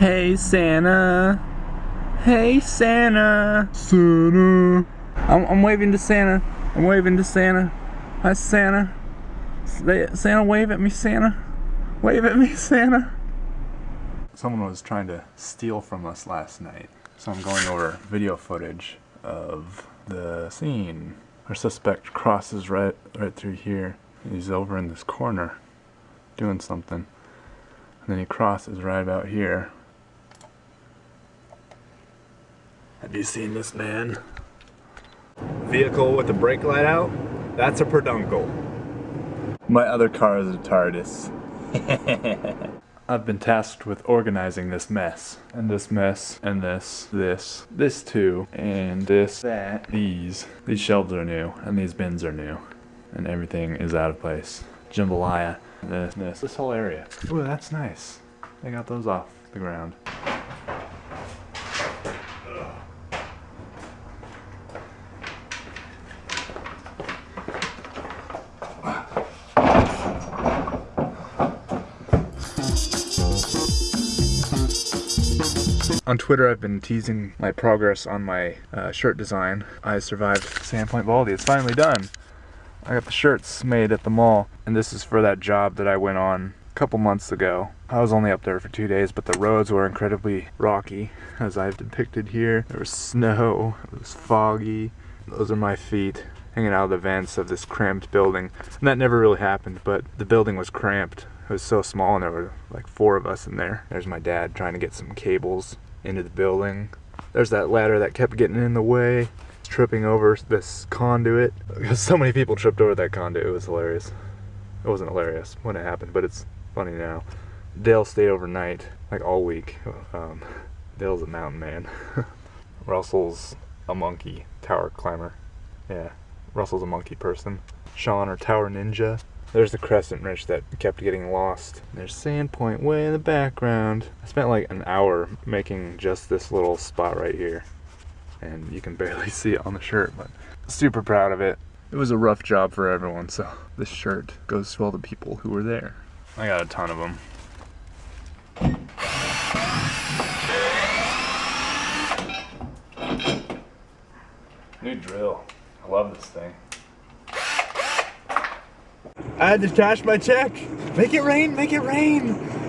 Hey Santa. Hey Santa. Santa. I'm, I'm waving to Santa. I'm waving to Santa. Hi Santa. Santa wave at me Santa. Wave at me Santa. Someone was trying to steal from us last night. So I'm going over video footage of the scene. Our suspect crosses right right through here. He's over in this corner doing something. And then he crosses right about here. Have you seen this man? Vehicle with the brake light out? That's a peduncle. My other car is a TARDIS. I've been tasked with organizing this mess. And this mess, and this, this, this too, and this, that, these. These shelves are new, and these bins are new. And everything is out of place. Jambalaya, this, this, this whole area. Ooh, that's nice. They got those off the ground. On Twitter, I've been teasing my progress on my uh, shirt design. I survived Sandpoint Baldy. It's finally done. I got the shirts made at the mall, and this is for that job that I went on a couple months ago. I was only up there for two days, but the roads were incredibly rocky, as I've depicted here. There was snow, it was foggy. Those are my feet hanging out of the vents of this cramped building. And that never really happened, but the building was cramped. It was so small and there were like four of us in there. There's my dad trying to get some cables into the building. There's that ladder that kept getting in the way, tripping over this conduit. Because so many people tripped over that conduit, it was hilarious. It wasn't hilarious when it happened, but it's funny now. Dale stayed overnight, like all week. Um, Dale's a mountain man. Russell's a monkey tower climber. Yeah, Russell's a monkey person. Sean, our tower ninja. There's the crescent wrench that kept getting lost. There's Sandpoint way in the background. I spent like an hour making just this little spot right here. And you can barely see it on the shirt, but super proud of it. It was a rough job for everyone, so this shirt goes to all the people who were there. I got a ton of them. New drill. I love this thing. I had to cash my check. Make it rain, make it rain.